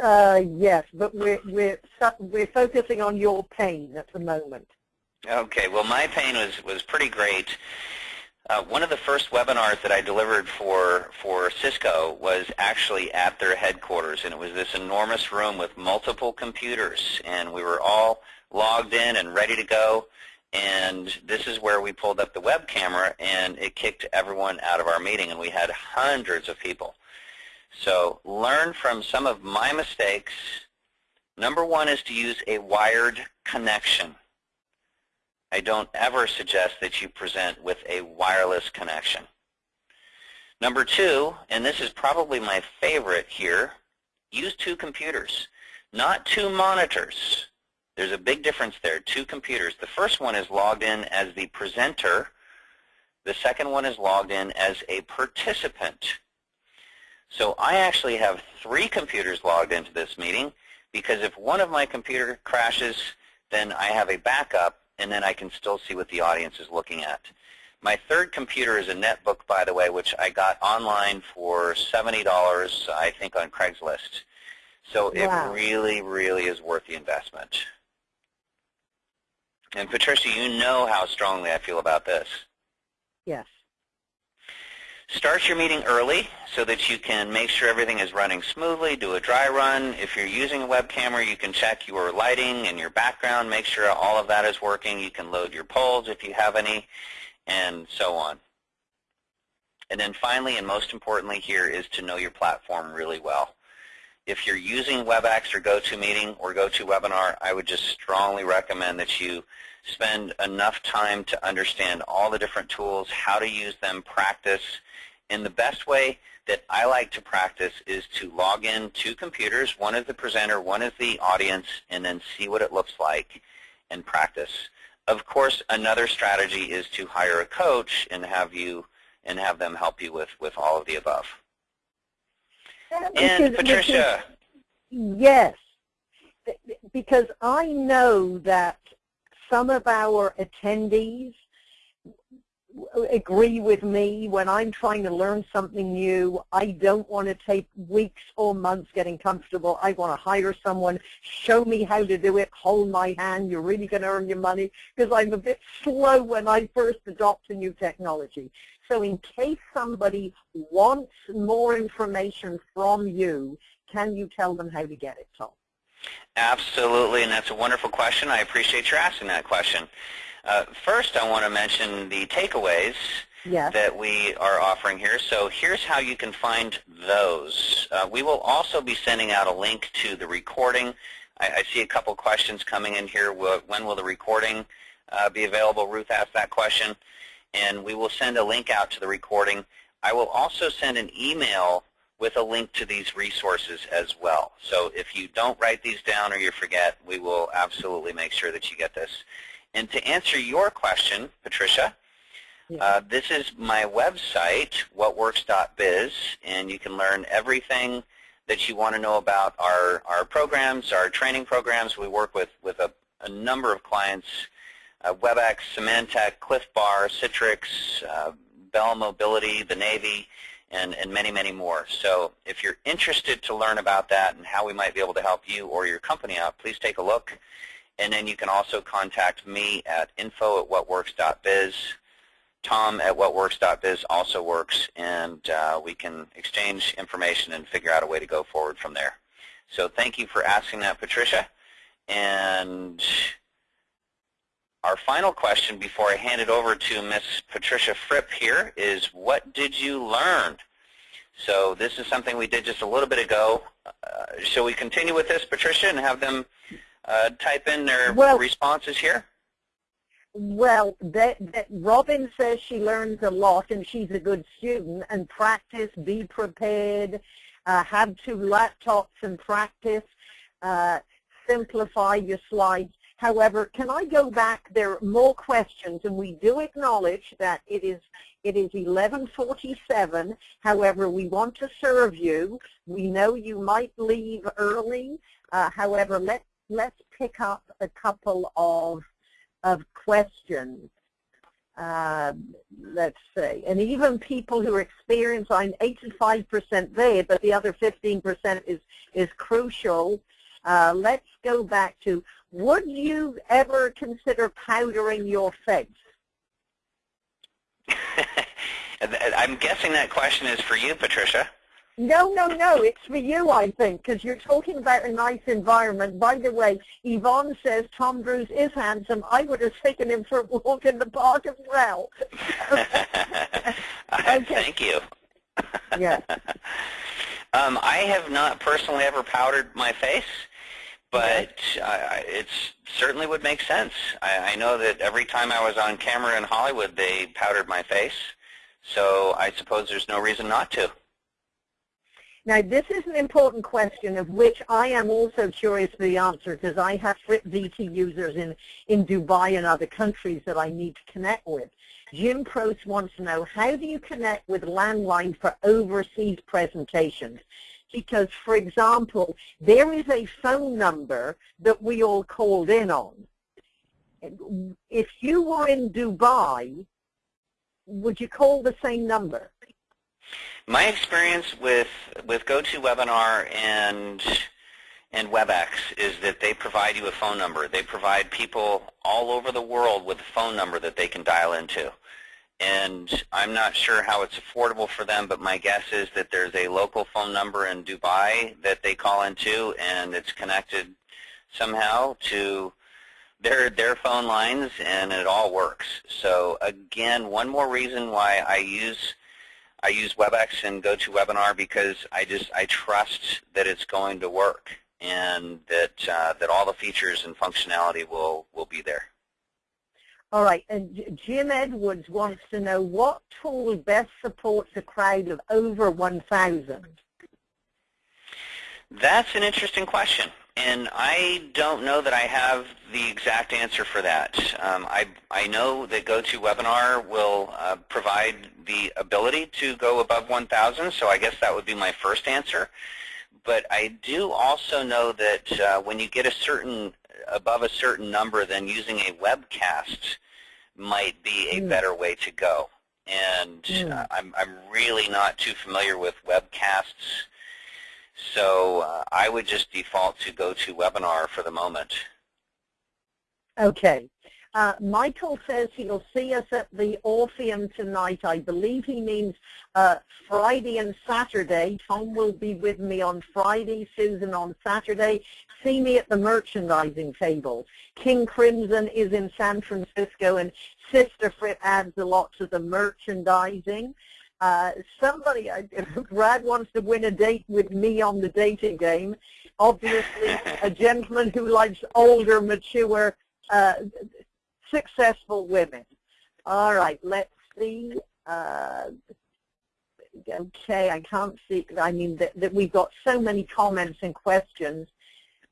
Uh, yes, but we're we're we're focusing on your pain at the moment. Okay. Well, my pain was was pretty great. Uh, one of the first webinars that I delivered for for Cisco was actually at their headquarters, and it was this enormous room with multiple computers, and we were all logged in and ready to go and this is where we pulled up the web camera and it kicked everyone out of our meeting and we had hundreds of people. So learn from some of my mistakes. Number one is to use a wired connection. I don't ever suggest that you present with a wireless connection. Number two, and this is probably my favorite here, use two computers, not two monitors. There's a big difference there, two computers. The first one is logged in as the presenter. The second one is logged in as a participant. So I actually have three computers logged into this meeting because if one of my computer crashes, then I have a backup and then I can still see what the audience is looking at. My third computer is a netbook, by the way, which I got online for $70, I think, on Craigslist. So wow. it really, really is worth the investment. And Patricia, you know how strongly I feel about this. Yes. Start your meeting early so that you can make sure everything is running smoothly. Do a dry run. If you're using a web camera, you can check your lighting and your background, make sure all of that is working. You can load your polls if you have any, and so on. And then finally, and most importantly here, is to know your platform really well. If you're using WebEx or GoToMeeting or GoToWebinar, I would just strongly recommend that you spend enough time to understand all the different tools, how to use them, practice. And the best way that I like to practice is to log in two computers. One is the presenter, one is the audience, and then see what it looks like and practice. Of course, another strategy is to hire a coach and have you and have them help you with, with all of the above. And Patricia. yes, because I know that some of our attendees agree with me when I'm trying to learn something new. I don't want to take weeks or months getting comfortable. I want to hire someone, show me how to do it, hold my hand. You're really going to earn your money because I'm a bit slow when I first adopt a new technology. So in case somebody wants more information from you, can you tell them how to get it, Tom? Absolutely, and that's a wonderful question. I appreciate your asking that question. Uh, first, I want to mention the takeaways yes. that we are offering here. So here's how you can find those. Uh, we will also be sending out a link to the recording. I, I see a couple questions coming in here. When will the recording uh, be available? Ruth asked that question. And we will send a link out to the recording. I will also send an email with a link to these resources as well. So if you don't write these down or you forget, we will absolutely make sure that you get this. And to answer your question, Patricia, yeah. uh, this is my website, whatworks.biz, and you can learn everything that you want to know about our, our programs, our training programs. We work with, with a, a number of clients, uh, WebEx, Symantec, Clif Bar, Citrix, uh, Bell Mobility, the Navy, and, and many, many more. So if you're interested to learn about that and how we might be able to help you or your company out, please take a look. And then you can also contact me at info at whatworks.biz. Tom at whatworks.biz also works, and uh, we can exchange information and figure out a way to go forward from there. So thank you for asking that, Patricia. And our final question before I hand it over to Miss Patricia Fripp here is what did you learn? So this is something we did just a little bit ago. Uh, shall we continue with this, Patricia, and have them uh, type in their well, responses here? Well, that, that Robin says she learns a lot and she's a good student and practice, be prepared, uh, have two laptops and practice, uh, simplify your slides. However, can I go back? There are more questions, and we do acknowledge that it is it is 11:47. However, we want to serve you. We know you might leave early. Uh, however, let let's pick up a couple of, of questions. Uh, let's see. And even people who are experienced, I'm 85% there, but the other 15% is, is crucial. Uh, let's go back to, would you ever consider powdering your face? I'm guessing that question is for you, Patricia. No, no, no. It's for you, I think, because you're talking about a nice environment. By the way, Yvonne says Tom Drews is handsome. I would have taken him for a walk in the park as well. okay. Thank you. yes. Um, I have not personally ever powdered my face, but uh, it certainly would make sense. I, I know that every time I was on camera in Hollywood, they powdered my face, so I suppose there's no reason not to. Now, this is an important question of which I am also curious for the answer because I have VT users in, in Dubai and other countries that I need to connect with. Jim Prost wants to know, how do you connect with landline for overseas presentations? Because, for example, there is a phone number that we all called in on. If you were in Dubai, would you call the same number? My experience with with GoToWebinar and and WebEx is that they provide you a phone number. They provide people all over the world with a phone number that they can dial into. And I'm not sure how it's affordable for them, but my guess is that there's a local phone number in Dubai that they call into, and it's connected somehow to their their phone lines, and it all works. So again, one more reason why I use I use WebEx and GoToWebinar because I just I trust that it's going to work and that uh, that all the features and functionality will will be there. All right, and Jim Edwards wants to know what tool best supports a crowd of over 1,000? That's an interesting question. And I don't know that I have the exact answer for that. Um, I, I know that GoToWebinar will uh, provide the ability to go above 1,000, so I guess that would be my first answer. But I do also know that uh, when you get a certain above a certain number, then using a webcast might be a mm. better way to go. And mm. uh, I'm, I'm really not too familiar with webcasts, so uh, I would just default to GoToWebinar for the moment. Okay. Uh, Michael says he'll see us at the Orpheum tonight. I believe he means uh, Friday and Saturday. Tom will be with me on Friday, Susan on Saturday. See me at the merchandising table. King Crimson is in San Francisco, and Sister Fripp adds a lot to the merchandising. Uh, somebody, Brad wants to win a date with me on the dating game. Obviously, a gentleman who likes older, mature, uh, successful women. All right, let's see. Uh, okay, I can't see. I mean, that, that we've got so many comments and questions.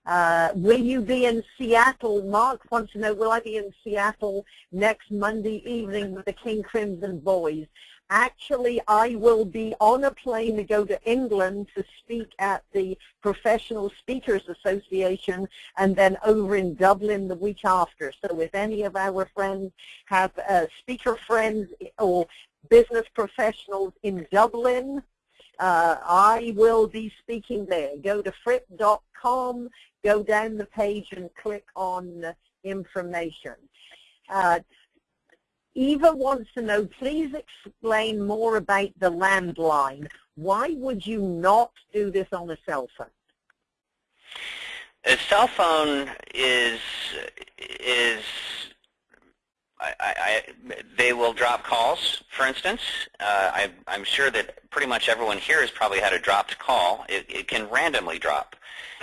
Uh, will you be in Seattle? Mark wants to know, will I be in Seattle next Monday evening with the King Crimson Boys? Actually, I will be on a plane to go to England to speak at the Professional Speakers Association and then over in Dublin the week after. So if any of our friends have uh, speaker friends or business professionals in Dublin, uh, I will be speaking there. Go to fripp.com, go down the page and click on information. Uh, Eva wants to know, please explain more about the landline. Why would you not do this on a cell phone? A cell phone is is I, I, they will drop calls, for instance. Uh, I, I'm sure that pretty much everyone here has probably had a dropped call. It, it can randomly drop.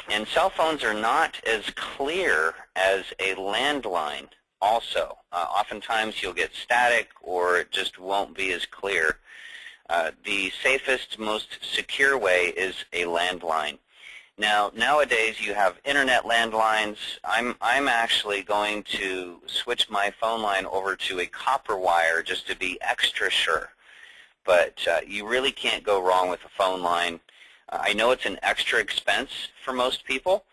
And cell phones are not as clear as a landline also. Uh, oftentimes you'll get static or it just won't be as clear. Uh, the safest, most secure way is a landline. Now, nowadays you have internet landlines. I'm, I'm actually going to switch my phone line over to a copper wire just to be extra sure. But uh, you really can't go wrong with a phone line. Uh, I know it's an extra expense for most people,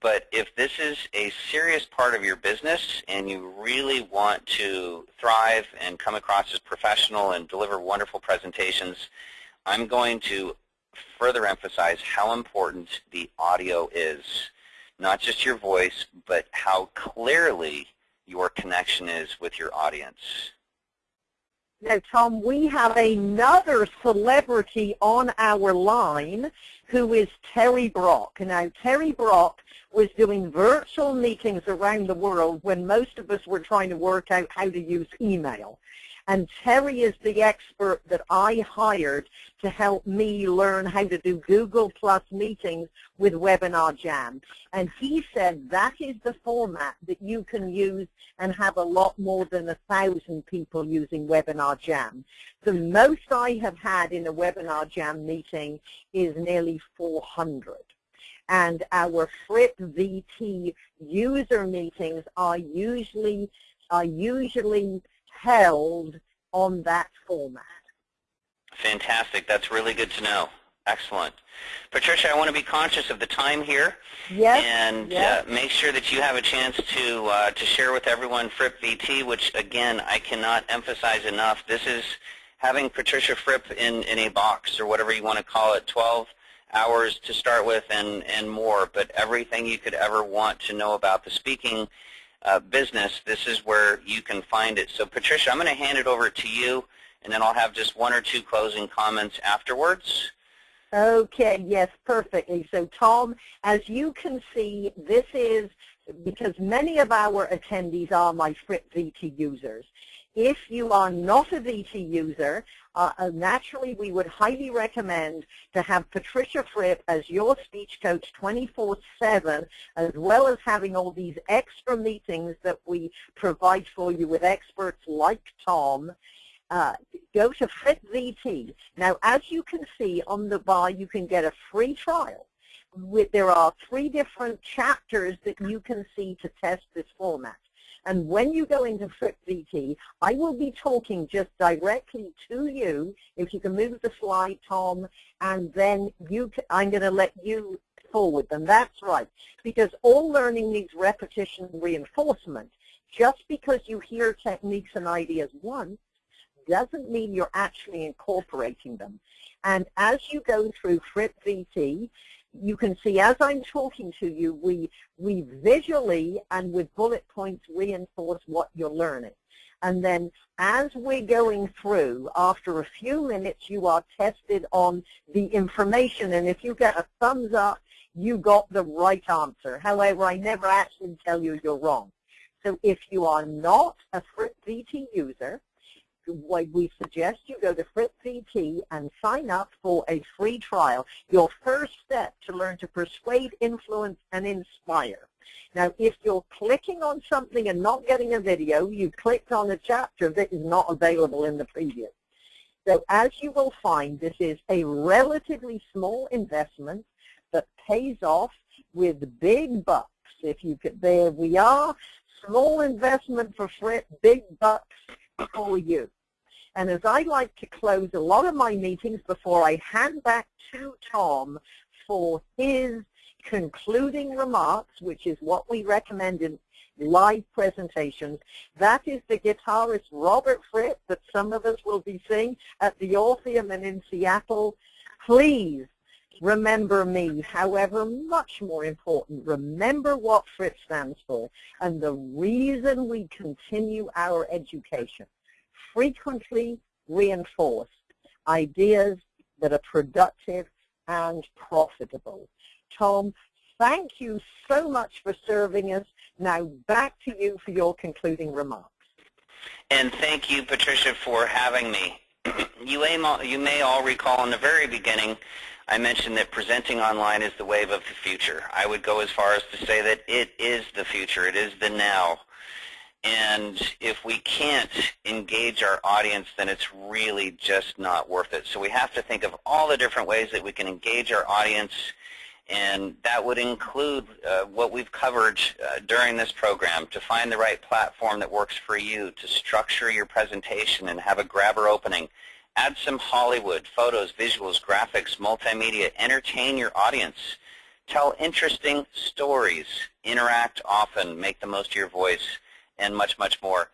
but if this is a serious part of your business and you really want to thrive and come across as professional and deliver wonderful presentations, I'm going to further emphasize how important the audio is. Not just your voice, but how clearly your connection is with your audience. Now, Tom, we have another celebrity on our line who is Terry Brock. Now, Terry Brock was doing virtual meetings around the world when most of us were trying to work out how to use email. And Terry is the expert that I hired to help me learn how to do Google Plus meetings with Webinar Jam. And he said that is the format that you can use and have a lot more than a thousand people using Webinar Jam. The most I have had in a Webinar Jam meeting is nearly 400 and our Fripp VT user meetings are usually are usually held on that format. Fantastic. That's really good to know. Excellent. Patricia, I want to be conscious of the time here yes, and yes. Uh, make sure that you have a chance to uh, to share with everyone Fripp VT, which again I cannot emphasize enough. This is having Patricia Fripp in, in a box or whatever you want to call it, 12 hours to start with and, and more, but everything you could ever want to know about the speaking uh, business, this is where you can find it. So Patricia, I'm going to hand it over to you, and then I'll have just one or two closing comments afterwards. Okay, yes, perfectly. So Tom, as you can see, this is because many of our attendees are my VT users. If you are not a VT user, uh, uh, naturally we would highly recommend to have Patricia Fripp as your speech coach 24-7, as well as having all these extra meetings that we provide for you with experts like Tom. Uh, go to Fripp VT. Now, as you can see on the bar, you can get a free trial. With, there are three different chapters that you can see to test this format. And when you go into Fripp VT, I will be talking just directly to you. If you can move the slide, Tom, and then you, I'm going to let you forward them. That's right. Because all learning needs repetition and reinforcement. Just because you hear techniques and ideas once doesn't mean you're actually incorporating them. And as you go through Fripp VT, you can see as I'm talking to you, we, we visually and with bullet points reinforce what you're learning. And then as we're going through, after a few minutes, you are tested on the information. And if you get a thumbs up, you got the right answer. However, I never actually tell you you're wrong. So if you are not a VT user, we suggest you go to Fripp VT and sign up for a free trial, your first step to learn to persuade, influence, and inspire. Now, if you're clicking on something and not getting a video, you clicked on a chapter that is not available in the previous. So as you will find, this is a relatively small investment that pays off with big bucks. If you could, there we are, small investment for Fripp, big bucks for you. And as I like to close a lot of my meetings before I hand back to Tom for his concluding remarks, which is what we recommend in live presentations, that is the guitarist Robert Fripp that some of us will be seeing at the Orpheum and in Seattle. Please remember me. However, much more important, remember what FRIPP stands for and the reason we continue our education frequently reinforced ideas that are productive and profitable. Tom, thank you so much for serving us. Now back to you for your concluding remarks. And thank you, Patricia, for having me. you, may, you may all recall in the very beginning, I mentioned that presenting online is the wave of the future. I would go as far as to say that it is the future. It is the now. And if we can't engage our audience, then it's really just not worth it. So we have to think of all the different ways that we can engage our audience, and that would include uh, what we've covered uh, during this program, to find the right platform that works for you, to structure your presentation and have a grabber opening, add some Hollywood, photos, visuals, graphics, multimedia, entertain your audience, tell interesting stories, interact often, make the most of your voice, and much, much more.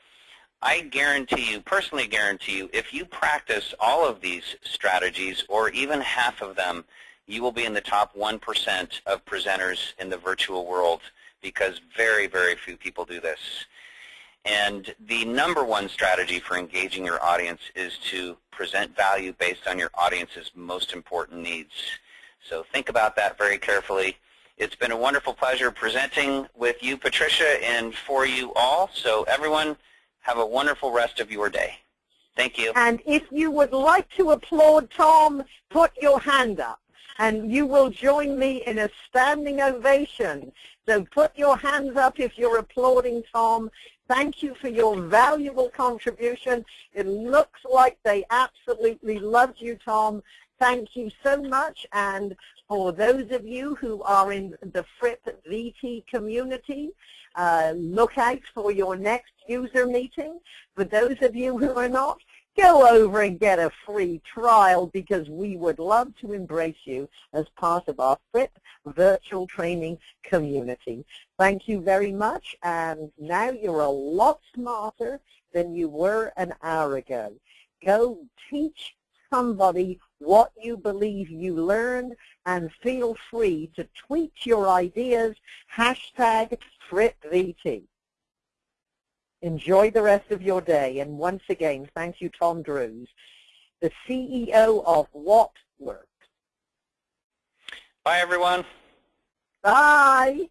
I guarantee you, personally guarantee you, if you practice all of these strategies or even half of them, you will be in the top 1% of presenters in the virtual world because very, very few people do this. And the number one strategy for engaging your audience is to present value based on your audience's most important needs. So think about that very carefully. It's been a wonderful pleasure presenting with you, Patricia, and for you all. So everyone, have a wonderful rest of your day. Thank you. And if you would like to applaud Tom, put your hand up. And you will join me in a standing ovation. So put your hands up if you're applauding Tom. Thank you for your valuable contribution. It looks like they absolutely loved you, Tom. Thank you so much. And for those of you who are in the Fripp VT community, uh, look out for your next user meeting. For those of you who are not, go over and get a free trial because we would love to embrace you as part of our Fripp virtual training community. Thank you very much, and now you're a lot smarter than you were an hour ago. Go teach somebody what you believe you learned and feel free to tweet your ideas, hashtag FrippVT. Enjoy the rest of your day. And once again, thank you, Tom Drews, the CEO of What Works. Bye, everyone. Bye.